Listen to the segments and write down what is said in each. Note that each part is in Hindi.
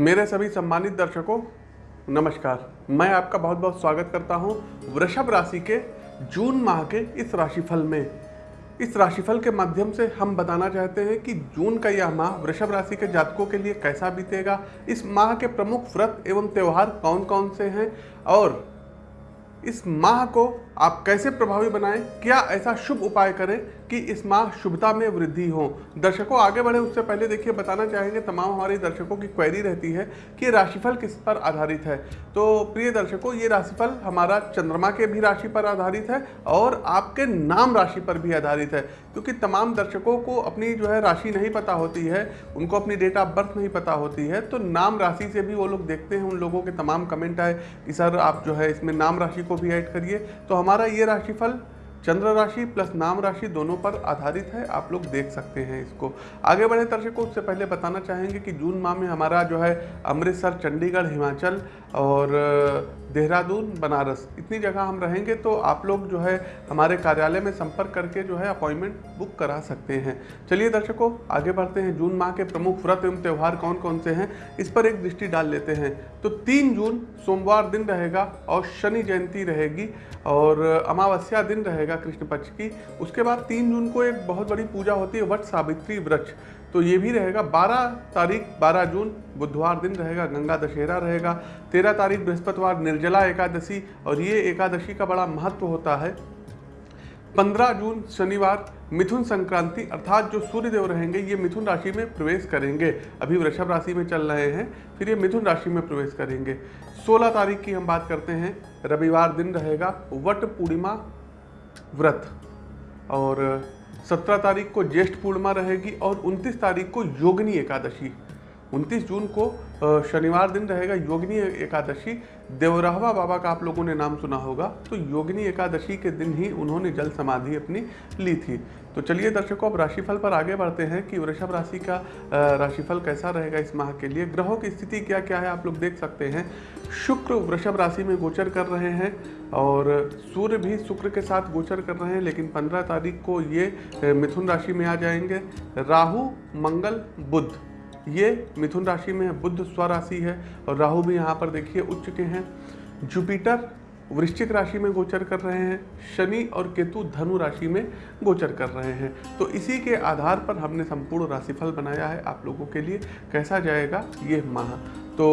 मेरे सभी सम्मानित दर्शकों, नमस्कार। मैं आपका बहुत बहुत स्वागत करता हूँ वृषभ राशि के जून माह के इस राशिफल में। इस राशिफल के माध्यम से हम बताना चाहते हैं कि जून का यह माह वृषभ राशि के जातकों के लिए कैसा बीतेगा। इस माह के प्रमुख व्रत एवं त्यौहार कौन कौन से हैं? और इस माह को आप कैसे प्रभावी बनाएँ? क्या ऐसा शुभ उपाय करें कि इस माह शुभता में वृद्धि हो? दर्शकों, आगे बढ़े उससे पहले देखिए, बताना चाहेंगे तमाम हमारे दर्शकों की क्वेरी रहती है कि राशिफल किस पर आधारित है। तो प्रिय दर्शकों, ये राशिफल हमारा चंद्रमा के भी राशि पर आधारित है और आपके नाम राशि पर भी आधारित है। क्योंकि तमाम दर्शकों को अपनी जो है राशि नहीं पता होती है, उनको अपनी डेट ऑफ़ बर्थ नहीं पता होती है तो नाम राशि से भी वो लोग देखते हैं, उन लोगों के तमाम कमेंट आए, कि सर आप जो है इसमें नाम राशि को भी ऐड करिए तो हमारा ये राशिफल चंद्र राशि प्लस नाम राशि दोनों पर आधारित है, आप लोग देख सकते हैं इसको। आगे बढ़े दर्शकों, उससे पहले बताना चाहेंगे कि जून माह में हमारा जो है अमृतसर, चंडीगढ़, हिमाचल और देहरादून, बनारस, इतनी जगह हम रहेंगे तो आप लोग जो है हमारे कार्यालय में संपर्क करके जो है अपॉइंटमेंट बुक करा सकते हैं। चलिए दर्शकों, आगे बढ़ते हैं। जून माह के प्रमुख व्रत एवं त्यौहार कौन कौन से हैं, इस पर एक दृष्टि डाल लेते हैं। तो तीन जून, सोमवार दिन रहेगा और शनि जयंती रहेगी और, अमावस्या दिन रहेगा कृष्ण पक्ष की। उसके बाद तीन जून को एक बहुत बड़ी पूजा होती है, वट सावित्री वृक्ष तो ये भी रहेगा 12 तारीख 12 जून, बुधवार दिन रहेगा, गंगा दशहरा रहेगा 13 तारीख, बृहस्पतिवार, निर्जला एकादशी, और ये एकादशी का बड़ा महत्व होता है। 15 जून, शनिवार, मिथुन संक्रांति, अर्थात जो सूर्यदेव रहेंगे, ये मिथुन राशि में प्रवेश करेंगे। अभी वृषभ राशि में चल रहे हैं, फिर ये मिथुन राशि में प्रवेश करेंगे। 16 तारीख की हम बात करते हैं, रविवार दिन रहेगा, वट पूर्णिमा व्रत। और, सत्रह तारीख को ज्येष्ठ पूर्णिमा रहेगी और उनतीस तारीख को योगनी एकादशी। उनतीस जून को शनिवार दिन रहेगा योगिनी एकादशी। देवराहवा बाबा का आप लोगों ने नाम सुना होगा। तो योगिनी एकादशी के दिन ही उन्होंने जल समाधि अपनी ली थी। तो चलिए दर्शकों, अब राशिफल पर आगे बढ़ते हैं कि वृषभ राशि का राशिफल कैसा रहेगा इस माह के लिए? ग्रहों की स्थिति क्या क्या है आप लोग देख सकते हैं। शुक्र वृषभ राशि में गोचर कर रहे हैं और सूर्य भी शुक्र के साथ गोचर कर रहे हैं, लेकिन पंद्रह तारीख को ये मिथुन राशि में आ जाएँगे। राहु, मंगल बुद्ध ये मिथुन राशि में है बुद्ध स्वराशि है और राहु भी यहाँ पर देखिए उच्च के हैं। जुपिटर वृश्चिक राशि में गोचर कर रहे हैं, शनि और केतु धनु राशि में गोचर कर रहे हैं। तो इसी के आधार पर हमने संपूर्ण राशिफल बनाया है आप लोगों के लिए। कैसा जाएगा? ये माह। तो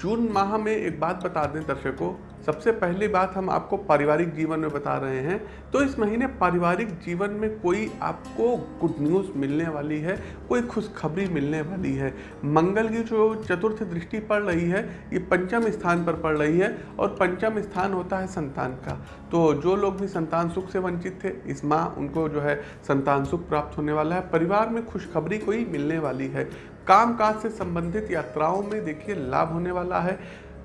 जून माह में एक बात बता दें दर्शकों सबसे पहली बात हम आपको पारिवारिक जीवन में बता रहे हैं। तो इस महीने पारिवारिक जीवन में कोई आपको गुड न्यूज़ मिलने वाली है, कोई खुशखबरी मिलने वाली है। मंगल की जो चतुर्थ दृष्टि पड़ रही है, ये पंचम स्थान पर पड़ रही है और पंचम स्थान होता है संतान का। तो जो लोग भी संतान सुख से वंचित थे, इस माह उनको जो है संतान सुख प्राप्त होने वाला है। परिवार में खुशखबरी कोई मिलने वाली है। काम काज से संबंधित यात्राओं में देखिए लाभ होने वाला है।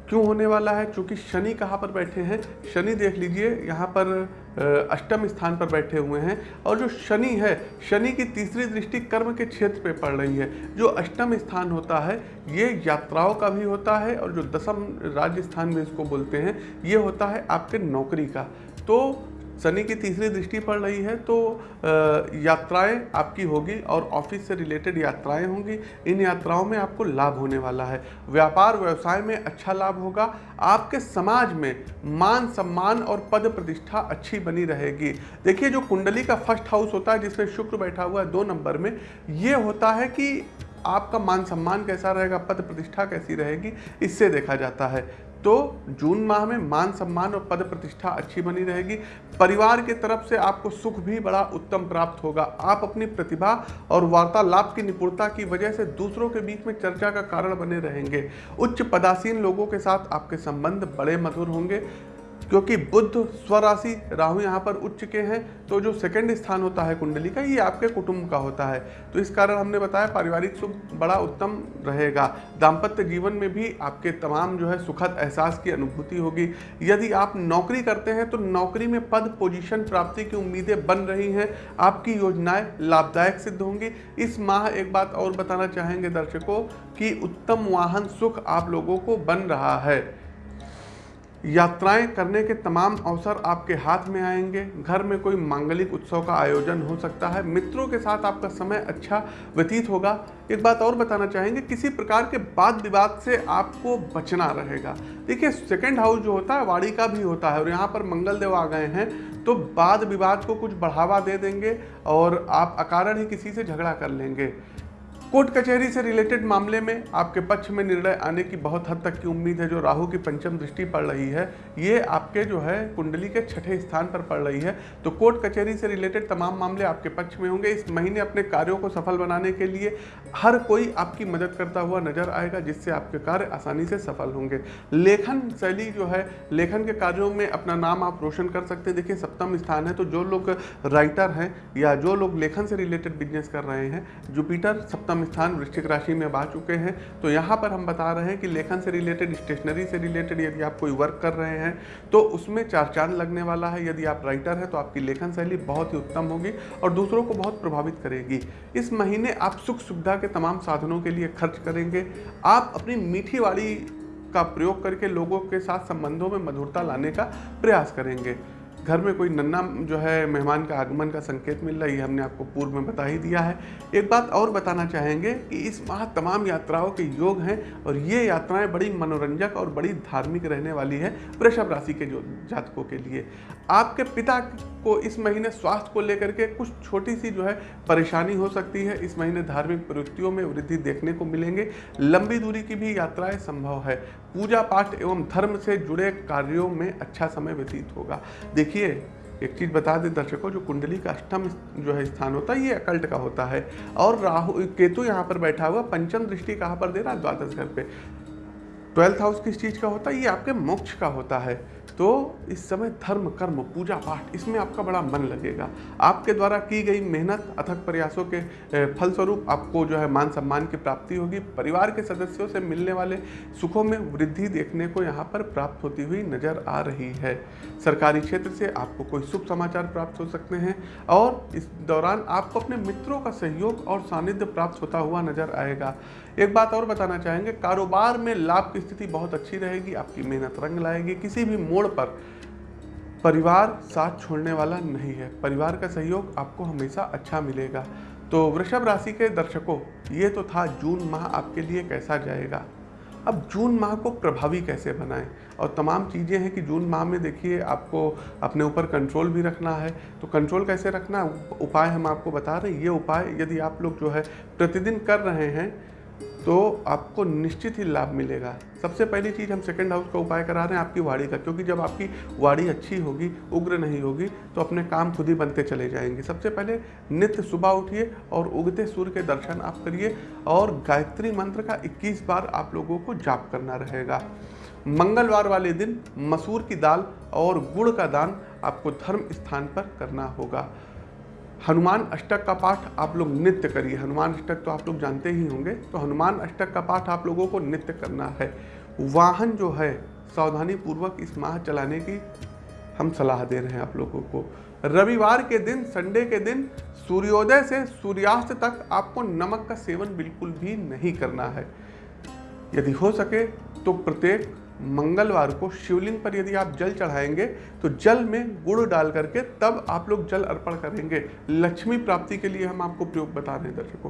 क्यों होने वाला है? क्योंकि शनि कहाँ पर बैठे हैं? शनि देख लीजिए, यहाँ पर अष्टम स्थान पर बैठे हुए हैं। और जो शनि है, शनि की तीसरी दृष्टि कर्म के क्षेत्र पे पड़ रही है। जो अष्टम स्थान होता है, ये यात्राओं का भी होता है और जो दसम राज्य स्थान में इसको बोलते हैं, ये होता है आपके नौकरी का। तो शनि की तीसरी दृष्टि पड़ रही है तो यात्राएँ आपकी होगी और ऑफ़िस से रिलेटेड यात्राएँ होंगी। इन यात्राओं में आपको लाभ होने वाला है। व्यापार व्यवसाय में अच्छा लाभ होगा। आपके समाज में मान सम्मान और पद प्रतिष्ठा अच्छी बनी रहेगी। देखिए, जो कुंडली का फ़र्स्ट हाउस होता है, जिसमें शुक्र बैठा हुआ है दो नंबर में, ये होता है कि आपका मान सम्मान कैसा रहेगा, पद प्रतिष्ठा कैसी रहेगी, इससे देखा जाता है। तो जून माह में मान सम्मान और पद प्रतिष्ठा अच्छी बनी रहेगी। परिवार की तरफ़ से आपको सुख भी बड़ा उत्तम प्राप्त होगा। आप अपनी प्रतिभा और वार्तालाप की निपुणता की वजह से दूसरों के बीच में चर्चा का कारण बने रहेंगे। उच्च पदासीन लोगों के साथ आपके संबंध बड़े मधुर होंगे। क्योंकि बुद्ध स्वराशि राहु यहाँ पर उच्च के हैं तो जो सेकंड स्थान होता है कुंडली का, ये आपके कुटुंब का होता है। तो इस कारण हमने बताया पारिवारिक सुख बड़ा उत्तम रहेगा। दाम्पत्य जीवन में भी आपके तमाम जो है सुखद एहसास की अनुभूति होगी। यदि आप नौकरी करते हैं तो नौकरी में पद पोजीशन प्राप्ति की उम्मीदें बन रही हैं। आपकी योजनाएँ लाभदायक सिद्ध होंगी। इस माह एक बात और बताना चाहेंगे दर्शकों, कि उत्तम वाहन सुख आप लोगों को बन रहा है। यात्राएँ करने के तमाम अवसर आपके हाथ में आएँगे। घर में कोई मांगलिक उत्सव का आयोजन हो सकता है। मित्रों के साथ आपका समय अच्छा व्यतीत होगा। एक बात और बताना चाहेंगे, किसी प्रकार के वाद विवाद से आपको बचना रहेगा। देखिए सेकंड हाउस जो होता है वाड़ी का भी होता है और यहाँ पर मंगल देव आ गए हैं तो वाद विवाद को कुछ बढ़ावा दे देंगे और आप अकारण ही किसी से झगड़ा कर लेंगे। कोर्ट कचहरी से रिलेटेड मामले में आपके पक्ष में निर्णय आने की बहुत हद तक की उम्मीद है, जो राहु की पंचम दृष्टि पड़ रही है, ये आपके जो है, कुंडली के छठे स्थान पर पड़ रही है। तो कोर्ट कचहरी से रिलेटेड तमाम मामले आपके पक्ष में होंगे। इस महीने अपने कार्यों को सफल बनाने के लिए हर कोई आपकी मदद करता हुआ नज़र आएगा, जिससे आपके कार्य आसानी से सफल होंगे। लेखन शैली जो है, लेखन के कार्यों में अपना नाम आप रोशन कर सकते हैं। देखिए, सप्तम स्थान है तो जो लोग राइटर हैं या जो लोग लेखन से रिलेटेड बिज़नेस कर रहे हैं जुपिटर सप्तम स्थान वृश्चिक राशि में आ चुके हैं। तो यहाँ पर हम बता रहे हैं कि लेखन से रिलेटेड स्टेशनरी से रिलेटेड यदि आप कोई वर्क कर रहे हैं तो उसमें चार चाँद लगने वाला है। यदि आप राइटर हैं तो आपकी लेखन शैली बहुत ही उत्तम होगी और दूसरों को बहुत प्रभावित करेगी। इस महीने आप सुख सुविधा के तमाम साधनों के लिए खर्च करेंगे। आप अपनी मीठी वाली का प्रयोग करके लोगों के साथ संबंधों में मधुरता लाने का प्रयास करेंगे। घर में कोई नन्ना जो है मेहमान का आगमन का संकेत मिल रहा है, ये हमने आपको पूर्व में बता ही दिया है। एक बात और बताना चाहेंगे कि इस माह तमाम यात्राओं के योग हैं और ये यात्राएँ बड़ी मनोरंजक और बड़ी धार्मिक रहने वाली है वृषभ राशि के जो जातकों के लिए। आपके पिता को इस महीने स्वास्थ्य को लेकर के कुछ छोटी सी जो है परेशानी हो सकती है। इस महीने धार्मिक प्रवृत्तियों में वृद्धि देखने को मिलेंगे। लंबी दूरी की भी यात्राएँ संभव है। पूजा पाठ एवं धर्म से जुड़े कार्यों में अच्छा समय व्यतीत होगा। देखिए, एक चीज़ बता दें दर्शकों, जो कुंडली का अष्टम जो है स्थान होता है, ये अकल्ट का होता है। और राहु, केतु यहाँ पर बैठा हुआ, पंचम दृष्टि कहाँ पर दे रहा है? द्वादश घर पे। ट्वेल्थ हाउस किस चीज़ का होता है? ये आपके मोक्ष का होता है। तो इस समय धर्म, कर्म, पूजा पाठ, इसमें आपका बड़ा मन लगेगा। आपके द्वारा की गई मेहनत, अथक प्रयासों के फलस्वरूप आपको जो है मान सम्मान की प्राप्ति होगी। परिवार के सदस्यों से मिलने वाले सुखों में वृद्धि देखने को यहाँ पर प्राप्त होती हुई नज़र आ रही है। सरकारी क्षेत्र से आपको कोई शुभ समाचार प्राप्त हो सकते हैं और इस दौरान आपको अपने मित्रों का सहयोग और सानिध्य प्राप्त होता हुआ नज़र आएगा। एक बात और बताना चाहेंगे, कारोबार में लाभ की स्थिति बहुत अच्छी रहेगी, आपकी मेहनत रंग लाएगी, किसी भी मोड़ पर परिवार साथ छोड़ने वाला नहीं है। परिवार का सहयोग आपको हमेशा अच्छा मिलेगा। तो वृषभ राशि के दर्शकों, ये तो था जून माह आपके लिए कैसा जाएगा। अब जून माह को प्रभावी कैसे बनाएँ? और तमाम चीज़ें हैं कि जून माह में देखिए, आपको अपने ऊपर कंट्रोल भी रखना है। तो कंट्रोल कैसे रखना? उपाय हम आपको बता रहे हैं। ये उपाय यदि आप लोग जो है प्रतिदिन कर रहे हैं तो आपको निश्चित ही लाभ मिलेगा। सबसे पहली चीज़ हम सेकंड हाउस का उपाय करा रहे हैं आपकी वाड़ी का, क्योंकि जब आपकी वाड़ी अच्छी होगी, उग्र नहीं होगी तो अपने काम खुद ही बनते चले जाएँगे। सबसे पहले नित्य सुबह उठिए और उगते सूर्य के दर्शन आप करिए और गायत्री मंत्र का 21 बार आप लोगों को जाप करना रहेगा। मंगलवार वाले दिन मसूर की दाल और गुड़ का दान आपको धर्म स्थान पर करना होगा। हनुमान अष्टक का पाठ आप लोग नित्य करिए। हनुमान अष्टक तो आप लोग जानते ही होंगे। तो हनुमान अष्टक का पाठ आप लोगों को नित्य करना है। वाहन जो है सावधानी पूर्वक इस माह चलाने की हम सलाह दे रहे हैं आप लोगों को। रविवार के दिन, संडे के दिन, सूर्योदय से सूर्यास्त तक आपको नमक का सेवन बिल्कुल भी नहीं करना है। यदि हो सके तो प्रत्येक मंगलवार को शिवलिंग पर यदि आप जल चढ़ाएँगे तो जल में गुड़ डाल करके तब आप लोग जल अर्पण करेंगे। लक्ष्मी प्राप्ति के लिए हम आपको प्रयोग बता रहे हैं दर्शकों।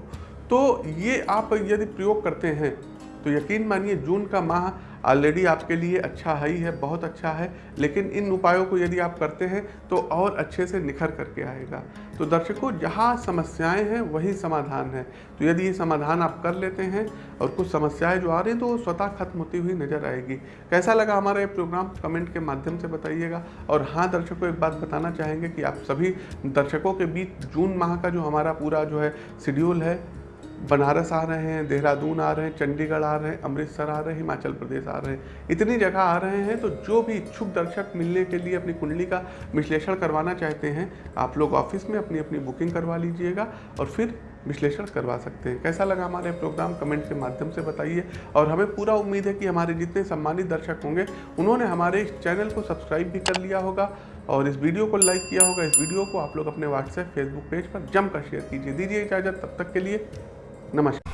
तो ये आप यदि प्रयोग करते हैं तो यकीन मानिए जून का माह ऑलरेडी आपके लिए अच्छा है ही है बहुत अच्छा है, लेकिन इन उपायों को यदि आप करते हैं तो और अच्छे से निखर करके आएगा। तो दर्शकों, जहाँ समस्याएँ हैं, वही समाधान है। तो यदि ये समाधान आप कर लेते हैं, और कुछ समस्याएँ जो आ रही हैं तो वो स्वतः खत्म होती हुई नज़र आएगी। कैसा लगा हमारा ये प्रोग्राम, कमेंट के माध्यम से बताइएगा। और हाँ दर्शकों, एक बात बताना चाहेंगे कि आप सभी दर्शकों के बीच जून माह का जो हमारा पूरा जो है शेड्यूल है बनारस आ रहे हैं, देहरादून आ रहे हैं, चंडीगढ़ आ रहे हैं, अमृतसर आ रहे हैं, हिमाचल प्रदेश आ रहे हैं। इतनी जगह आ रहे हैं तो जो भी इच्छुक दर्शक मिलने के लिए अपनी कुंडली का विश्लेषण करवाना चाहते हैं, आप लोग ऑफ़िस में अपनी अपनी बुकिंग करवा लीजिएगा और फिर विश्लेषण करवा सकते हैं। कैसा लगा हमारे प्रोग्राम? कमेंट के माध्यम से बताइए। और हमें पूरा उम्मीद है कि हमारे जितने सम्मानित दर्शक होंगे, उन्होंने हमारे इस चैनल को सब्सक्राइब भी कर लिया होगा और इस वीडियो को लाइक किया होगा। इस वीडियो को आप लोग अपने व्हाट्सएप, फेसबुक पेज पर जमकर शेयर कीजिए। दीजिए इजाज़त। तब तक के लिए नमस्कार